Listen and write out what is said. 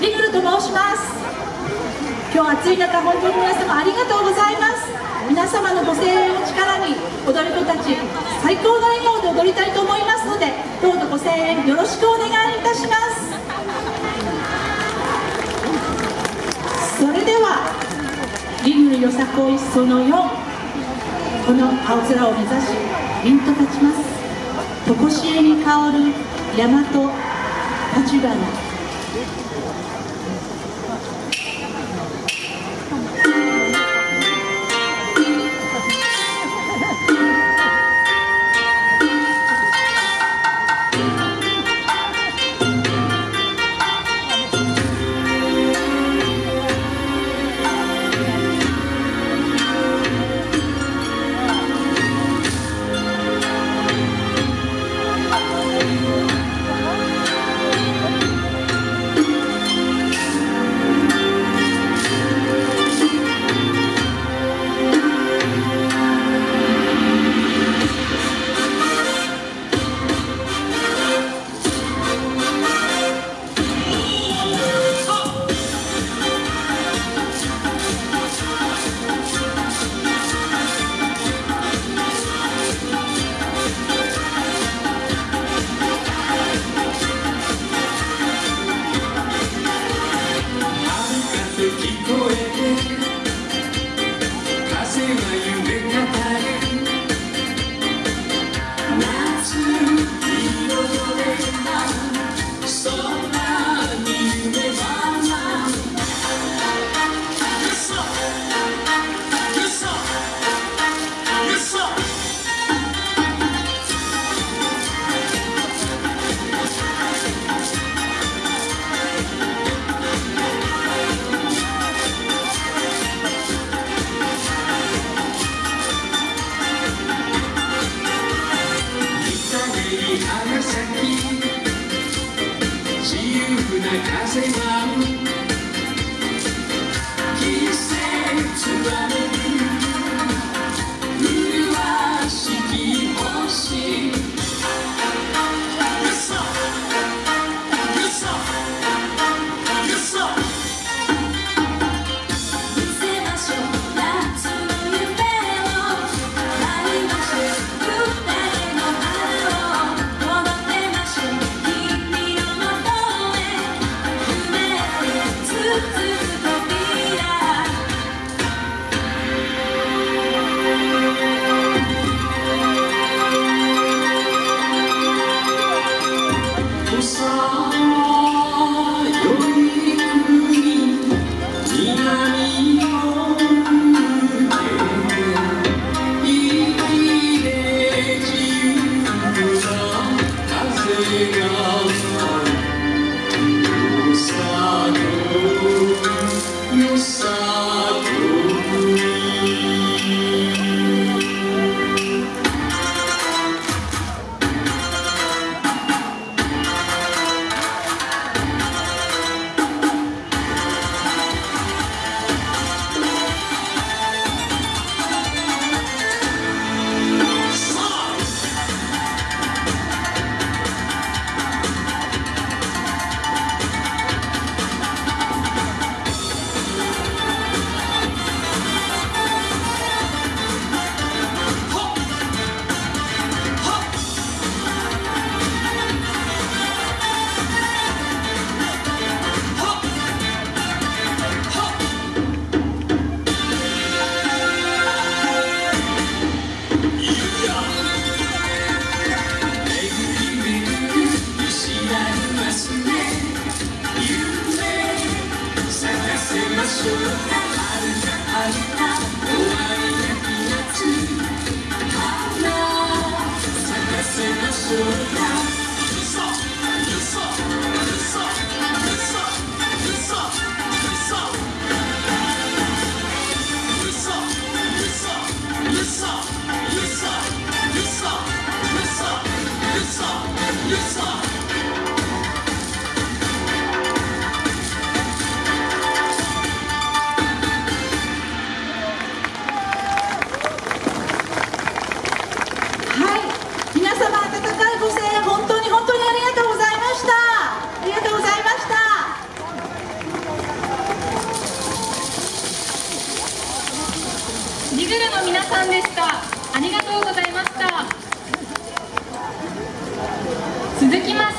リグルと申します。今日暑い中本当に皆様ありがとうございます。皆様のご声援を力に踊る子たち最高の笑顔で踊りたいと思いますのでどうぞご声援よろしくお願いいたします。それではリグルよさこいその4この青空を目指し凛と立ちます。常しえに香る大和立花。dreamer. I'm not ジグルの皆さんでした。ありがとうございました。続きまして。